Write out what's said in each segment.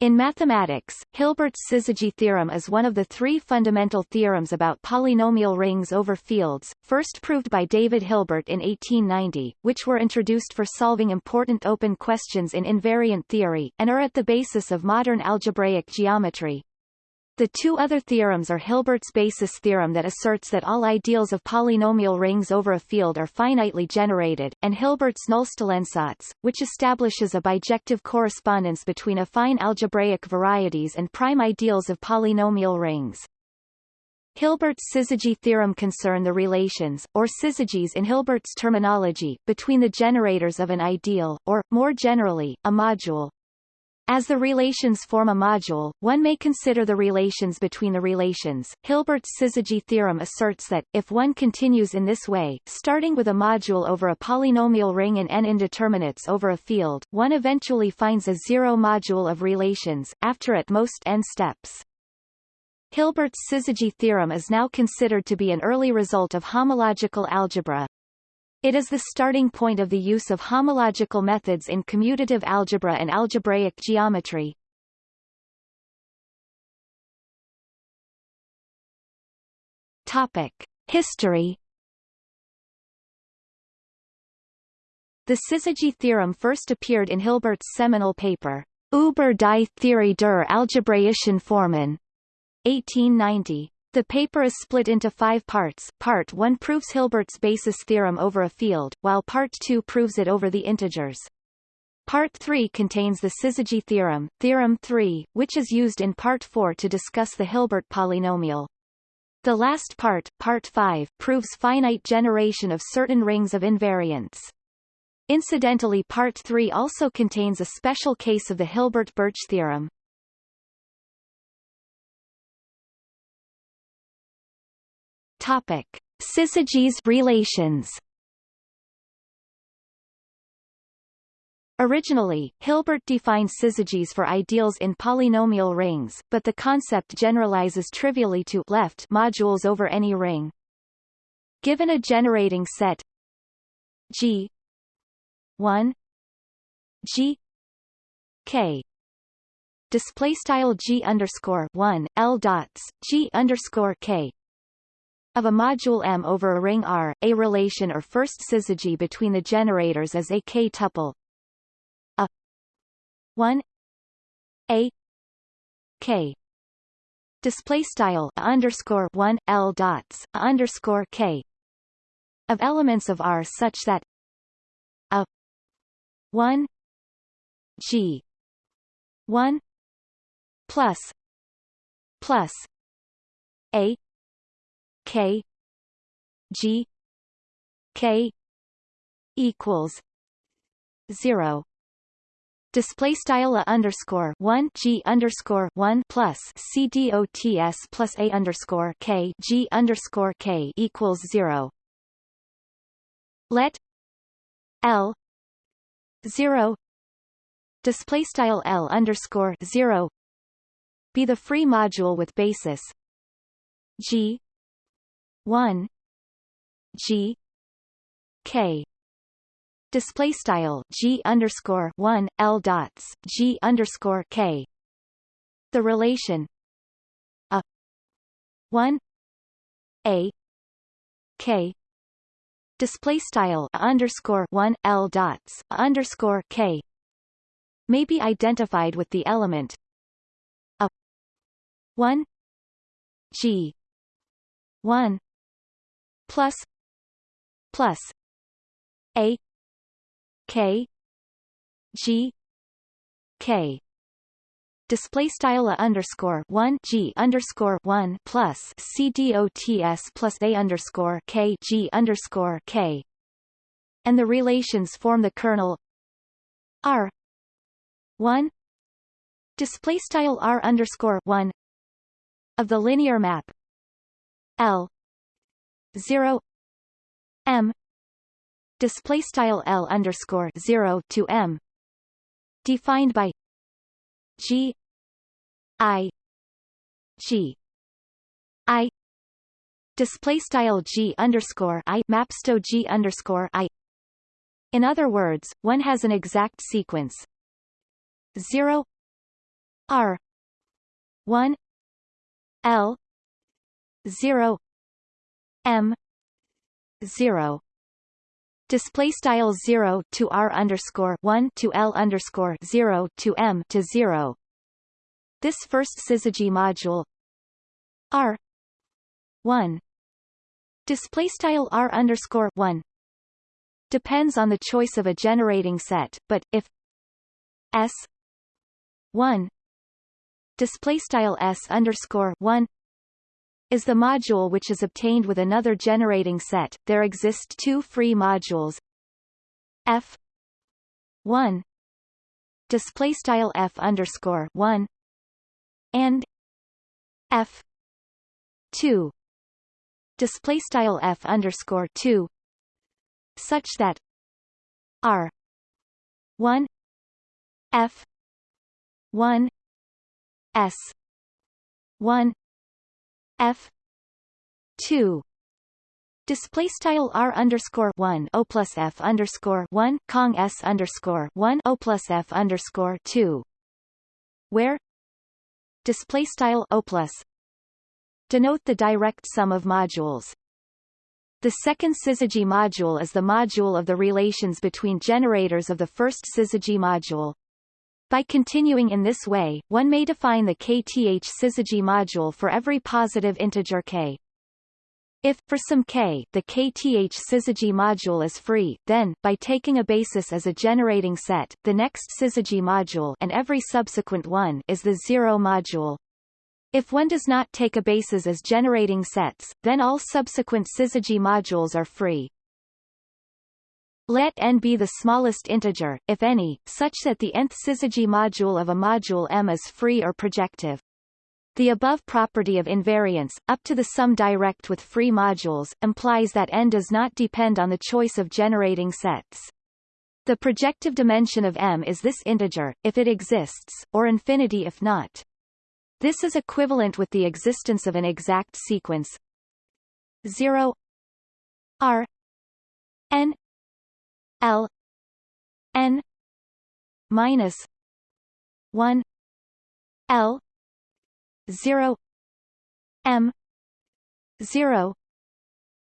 In mathematics, Hilbert's syzygy theorem is one of the three fundamental theorems about polynomial rings over fields, first proved by David Hilbert in 1890, which were introduced for solving important open questions in invariant theory, and are at the basis of modern algebraic geometry. The two other theorems are Hilbert's basis theorem that asserts that all ideals of polynomial rings over a field are finitely generated, and Hilbert's Nullstellensatz, which establishes a bijective correspondence between affine algebraic varieties and prime ideals of polynomial rings. Hilbert's syzygy theorem concern the relations, or syzygies in Hilbert's terminology, between the generators of an ideal, or, more generally, a module, as the relations form a module, one may consider the relations between the relations. Hilbert's syzygy theorem asserts that, if one continues in this way, starting with a module over a polynomial ring in n indeterminates over a field, one eventually finds a zero module of relations, after at most n steps. Hilbert's syzygy theorem is now considered to be an early result of homological algebra, it is the starting point of the use of homological methods in commutative algebra and algebraic geometry. Topic: History. The syzygy theorem first appeared in Hilbert's seminal paper, Über die Theorie der algebraischen Formen, 1890. The paper is split into five parts. Part 1 proves Hilbert's basis theorem over a field, while Part 2 proves it over the integers. Part 3 contains the syzygy theorem, Theorem 3, which is used in Part 4 to discuss the Hilbert polynomial. The last part, Part 5, proves finite generation of certain rings of invariants. Incidentally Part 3 also contains a special case of the Hilbert-Birch theorem. Topic: Syzygies relations. Originally, Hilbert defined syzygies for ideals in polynomial rings, but the concept generalizes trivially to left modules over any ring. Given a generating set G 1 G K display style G underscore 1 L dots G underscore K of a module M over a ring R, a relation or first syzygy between the generators is a k-tuple a 1 a k. Display style underscore 1 l dots underscore k. Of elements of R such that a 1 g 1 plus plus a K G K equals zero Display style a underscore one G underscore one plus C D O T S plus A underscore K G underscore K equals zero. Let L zero display style L underscore zero be the free module with basis G 1 G K. Display style G underscore 1 L dots G underscore K. The relation a 1 a K. Display style underscore 1 L dots underscore K. May be identified with the element a 1 G 1 plus plus a k g k. Display style a underscore one g underscore one plus c d o t s plus a underscore k g underscore k, and the relations form the kernel r one. Display style r underscore one of the linear map L 0 m display style L underscore 0 to m defined by G I G I display style G underscore I maps to G underscore I. In other words, one has an exact sequence. 0 R one L zero M zero. Display style 0 to r underscore 1 to l underscore 0 to m to 0 this first syzygy module r 1 display style r underscore 1 depends on the choice of a generating set but if s 1 display style s underscore 1 is the module which is obtained with another generating set. There exist two free modules f 1 display style f underscore 1 and f 2 display style f underscore 2 such that r 1 f 1 s 1 f 2 display style r underscore 1 o plus f underscore 1 cong s underscore 1 o plus f underscore 2 where? Display style o plus. Denote the direct sum of modules. The second syzygy module is the module of the relations between generators of the first syzygy module by continuing in this way, one may define the kth syzygy module for every positive integer k. If, for some k, the kth syzygy module is free, then, by taking a basis as a generating set, the next syzygy module and every subsequent one is the zero module. If one does not take a basis as generating sets, then all subsequent syzygy modules are free. Let n be the smallest integer, if any, such that the nth syzygy module of a module M is free or projective. The above property of invariance, up to the sum direct with free modules, implies that n does not depend on the choice of generating sets. The projective dimension of M is this integer, if it exists, or infinity if not. This is equivalent with the existence of an exact sequence 0 r n L N minus one L zero M zero.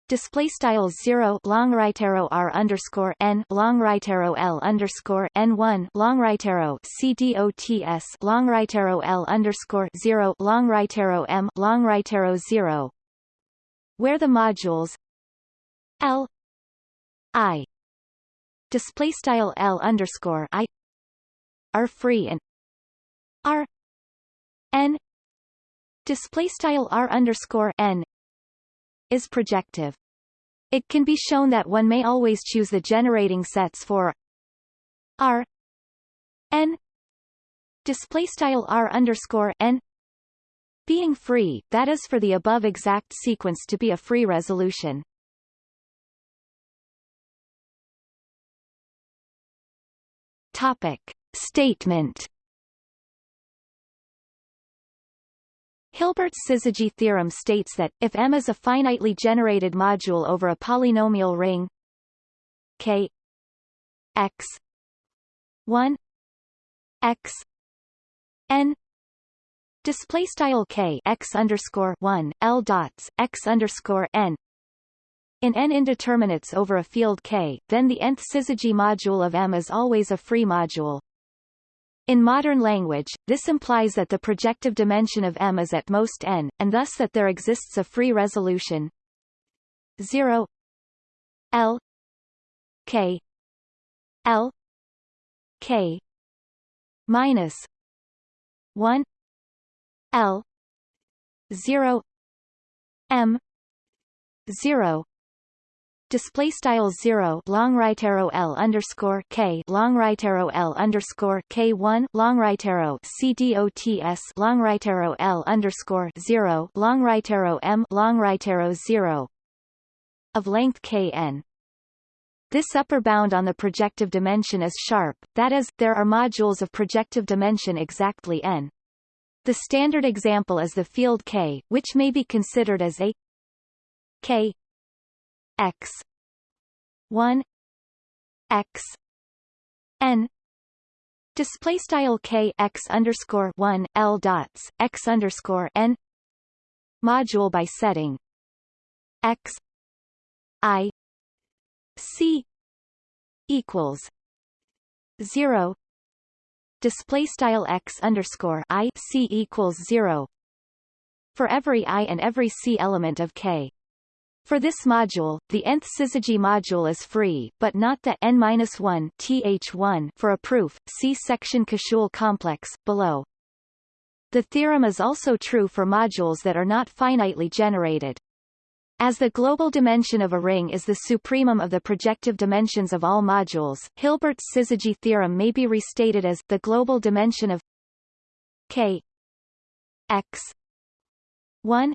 Display style zero long right arrow r underscore n long right arrow l underscore n one long right arrow c d o t s long right arrow l underscore zero long right arrow m long right arrow zero, where the modules l i display style L underscore I are free and R N display style R underscore N is projective. It can be shown that one may always choose the generating sets for R N display style R underscore N being free, that is for the above exact sequence to be a free resolution. Topic. Statement Hilbert's syzygy theorem states that, if M is a finitely generated module over a polynomial ring K x 1 x n display style k x underscore 1 l dots x underscore n in n indeterminates over a field K, then the nth syzygy module of M is always a free module. In modern language, this implies that the projective dimension of M is at most n, and thus that there exists a free resolution. 0 L. K. L. K. Minus 1 L. 0 M. 0 display style 0 long right arrow L underscore K long right arrow L underscore K 1 long right arrow C D O T S long right arrow L underscore 0 long right arrow M long right arrow 0 of length K n. This upper bound on the projective dimension is sharp, that is, there are modules of projective dimension exactly n. The standard example is the field K, which may be considered as a K x. 1 x. N. Display style k x underscore one l dots x underscore n. Module by setting. X. I. C. Equals. Zero. Display style x underscore i c equals zero. For every i and every c element of k. For this module, the nth syzygy module is free, but not the n-1 th1 for a proof. See section Koszul complex below. The theorem is also true for modules that are not finitely generated. As the global dimension of a ring is the supremum of the projective dimensions of all modules, Hilbert's syzygy theorem may be restated as the global dimension of k x 1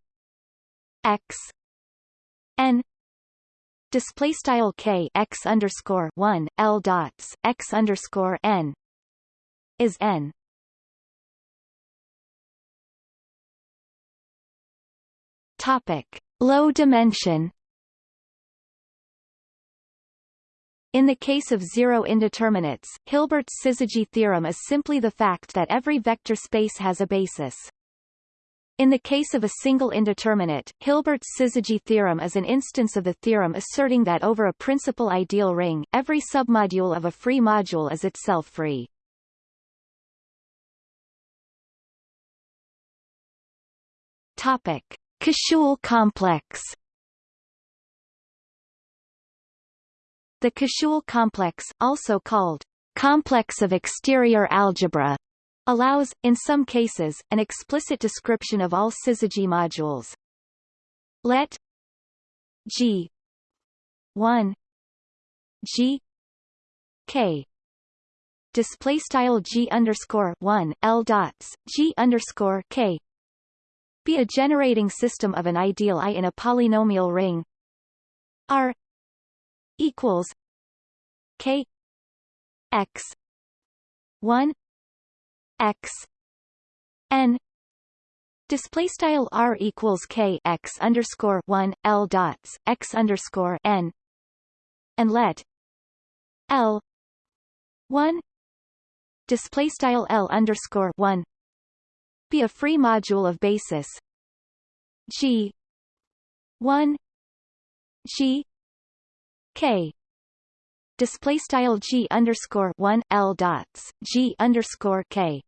x n display style k x underscore 1 l dots x underscore n is n topic low dimension In the case of zero indeterminates, Hilbert's syzygy theorem is simply the fact that every vector space has a basis. In the case of a single indeterminate, Hilbert's syzygy theorem is an instance of the theorem asserting that over a principal ideal ring, every submodule of a free module is itself free. Topic: Koszul complex. The Koszul complex, also called complex of exterior algebra, allows, in some cases, an explicit description of all syzygy modules. Let G 1 G K display style G underscore 1 L dots G underscore K be a generating system of an ideal I in a polynomial ring R equals K X 1 x n display style r equals k x underscore one l dots x underscore n and let l one display style l underscore one be a free module of basis g one g k display style g underscore one l dots g underscore k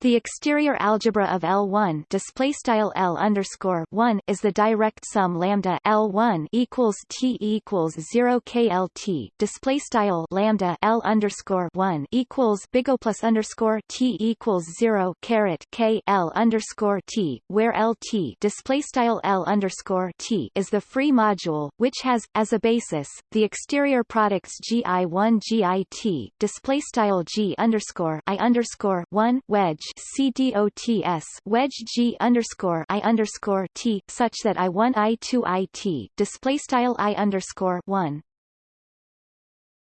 the exterior algebra of L1 display style L underscore 1 is the direct sum lambda L1 equals T equals 0 KLT display style lambda L underscore 1 equals big O plus underscore T equals 0 caret K L underscore T where LT display style L underscore T is the free module which has as a basis the exterior products GI1 GIT display style G underscore I underscore 1 wedge CDOTS wedge G underscore I underscore T such that I one I two I T display style I underscore one.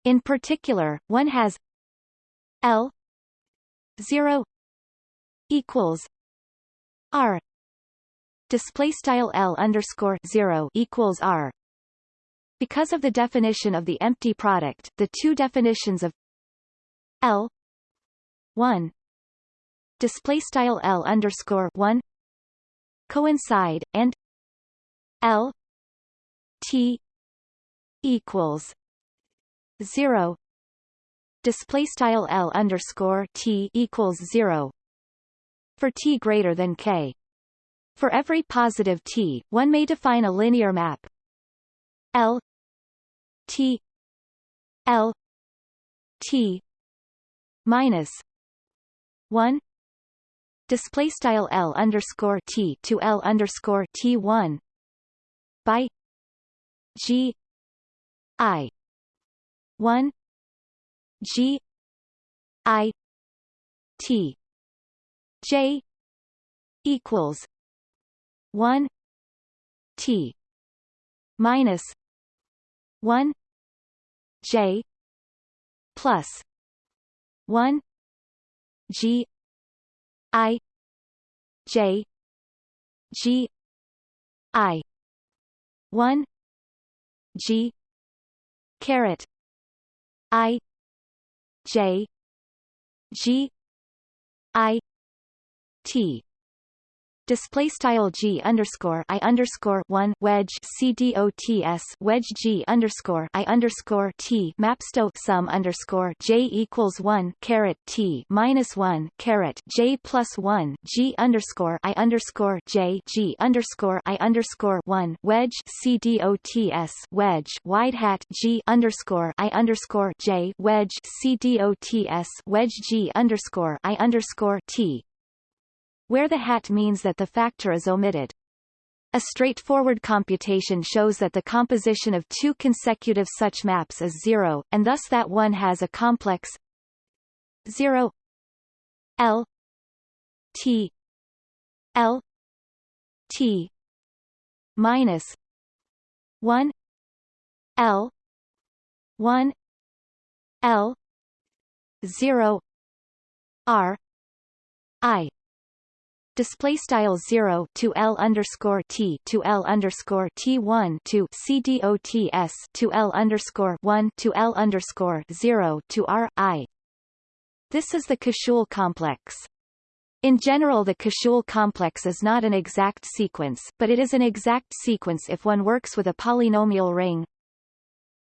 In particular, one has L zero equals R display style L underscore zero equals R because of the definition of the empty product, the two definitions of L 1 display style L underscore one coincide and L T equals zero display style L underscore T equals zero for T greater than K. For every positive T, one may define a linear map L T L T minus one display style L underscore T to L underscore T one by G I one G I T J equals one T minus one J plus one G I J G I one G caret I J G I T display style g underscore i underscore one wedge c d o t s wedge g underscore i underscore t mapsto sum underscore j equals one caret t minus one caret j plus one g underscore i underscore j g underscore i underscore one wedge c d o t s wedge wide hat g underscore i underscore j wedge c d o t s wedge g underscore i underscore t where the hat means that the factor is omitted. A straightforward computation shows that the composition of two consecutive such maps is zero, and thus that one has a complex 0 L T L T minus 1 L 1 L 0 R I display style 0 to L underscore T to L underscore T 1 to C D O T S to L underscore 1 to L underscore 0 to R I. This is the Koszul complex. In general the Koszul complex is not an exact sequence, but it is an exact sequence if one works with a polynomial ring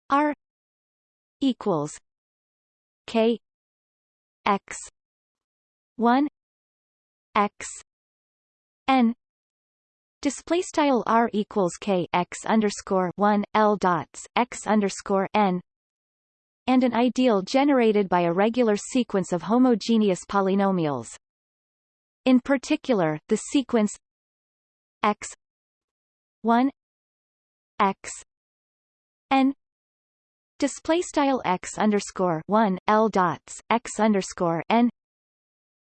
R equals K X 1 X n. Display style r equals k x underscore one l dots x underscore n. And an ideal generated by a regular sequence of homogeneous polynomials. In particular, the sequence x 1 x n. Display style x underscore 1 l dots x underscore n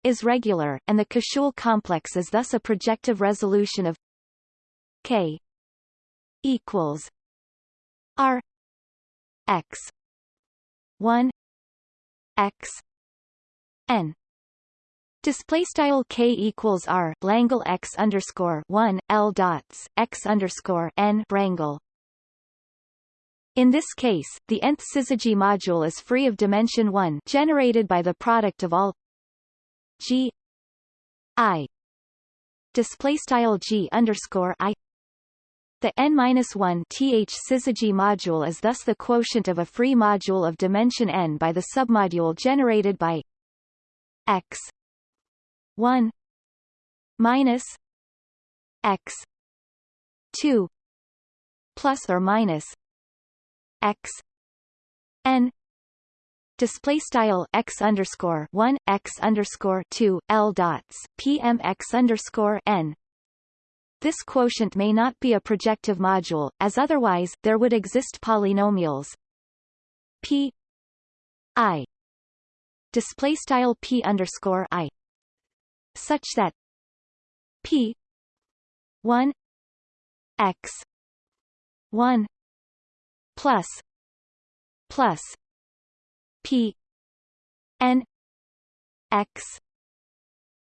is regular, and the Koszul complex is thus a projective resolution of K equals R X one X N Display style k equals r Langle x underscore one l dots x underscore n Wrangle. In this case, the nth syzygy module is free of dimension 1 generated by the product of all G I display style G underscore I. The n minus one th syzygy module is thus the quotient of a free module of dimension n by the submodule generated by x 1 minus x 2 plus or minus x display style x underscore one x underscore two l dots pm x underscore n. This quotient may not be a projective module, as otherwise there would exist polynomials p i display style p underscore i such that p one x one plus plus P. N. X.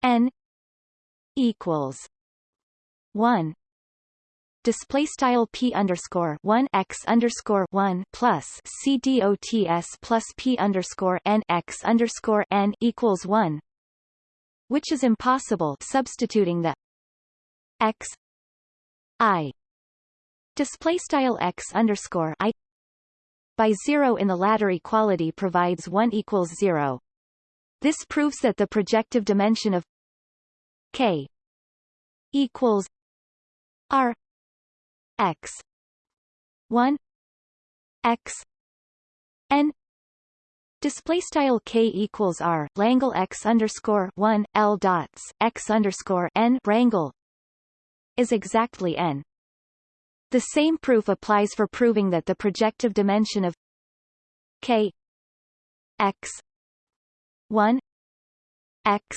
N. equals one. Display style p underscore one x underscore one plus c dots plus p underscore n x underscore n equals one, which is impossible substituting the x i. Display style x underscore i by 0 in the latter equality provides 1 equals 0. This proves that the projective dimension of k equals r x 1 x n Display style k equals r Langle x underscore one l dots x underscore n Wrangle is exactly n. The same proof applies for proving that the projective dimension of k x 1 x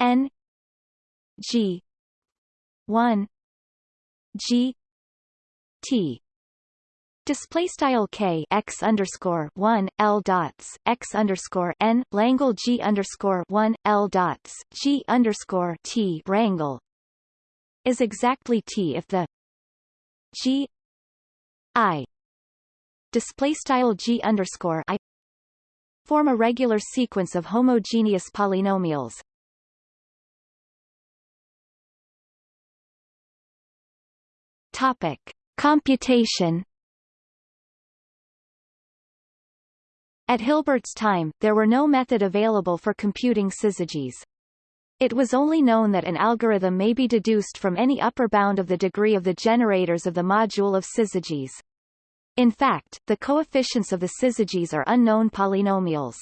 n g 1 g t. Display style k x underscore one l dots x underscore n Langle g underscore one l dots g underscore t Wrangle is exactly t if the G I display style G underscore I form a regular sequence of homogeneous polynomials. Topic: Computation At Hilbert's time, there were no method available for computing syzygies. It was only known that an algorithm may be deduced from any upper bound of the degree of the generators of the module of syzygies. In fact, the coefficients of the syzygies are unknown polynomials.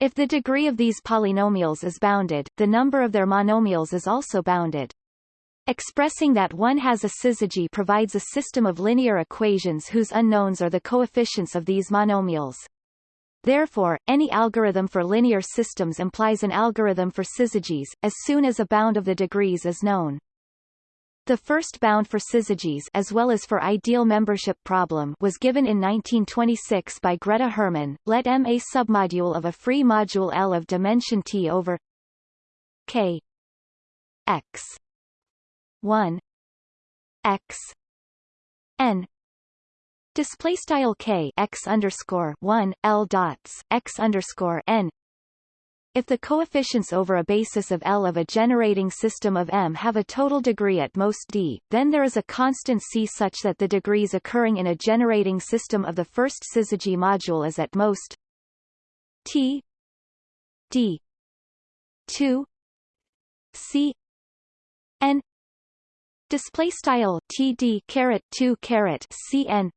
If the degree of these polynomials is bounded, the number of their monomials is also bounded. Expressing that one has a syzygy provides a system of linear equations whose unknowns are the coefficients of these monomials. Therefore, any algorithm for linear systems implies an algorithm for syzygies, as soon as a bound of the degrees is known. The first bound for syzygies as well as for ideal membership problem was given in 1926 by Greta Hermann. Let M a submodule of a free module L of dimension T over K X 1 X N display style k x underscore 1 l dots x underscore n. If the coefficients over a basis of L of a generating system of M have a total degree at most d, then there is a constant c such that the degrees occurring in a generating system of the first syzygy module is at most t d 2 c n. Display style td caret 2 caret cn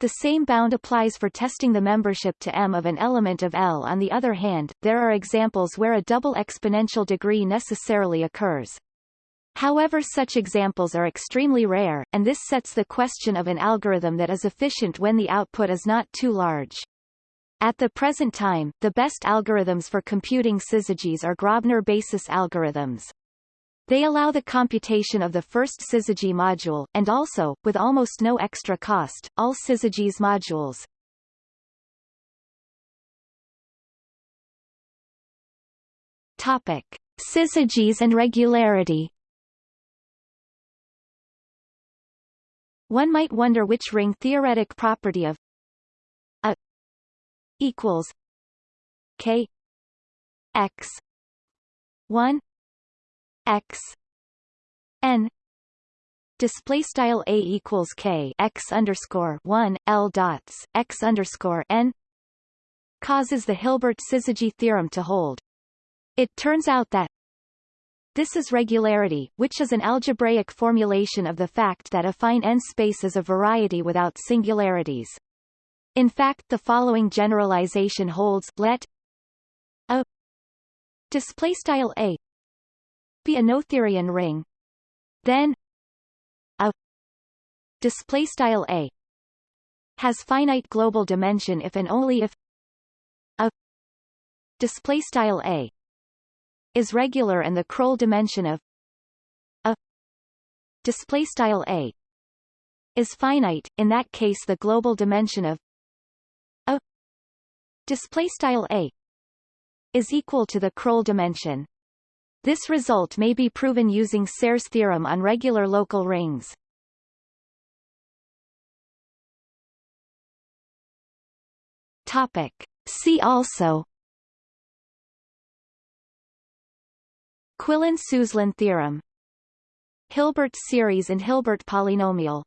the same bound applies for testing the membership to M of an element of L. On the other hand, there are examples where a double exponential degree necessarily occurs. However such examples are extremely rare, and this sets the question of an algorithm that is efficient when the output is not too large. At the present time, the best algorithms for computing syzygies are Grobner basis algorithms. They allow the computation of the first syzygy module, and also, with almost no extra cost, all syzygies modules. Topic. Syzygies and regularity One might wonder which ring theoretic property of a equals k x 1 x n display style a equals k x underscore 1 l dots x underscore n causes the Hilbert syzygy theorem to hold. It turns out that this is regularity, which is an algebraic formulation of the fact that a affine n-space is a variety without singularities. In fact the following generalization holds let a display style a be a noetherian ring. Then a display style a has finite global dimension if and only if a display style a is regular and the Krull dimension of a display style a is finite. In that case the global dimension of a display style a is equal to the Krull dimension this result may be proven using Serre's theorem on regular local rings. Topic. See also Quillen-Suslin theorem Hilbert series and Hilbert polynomial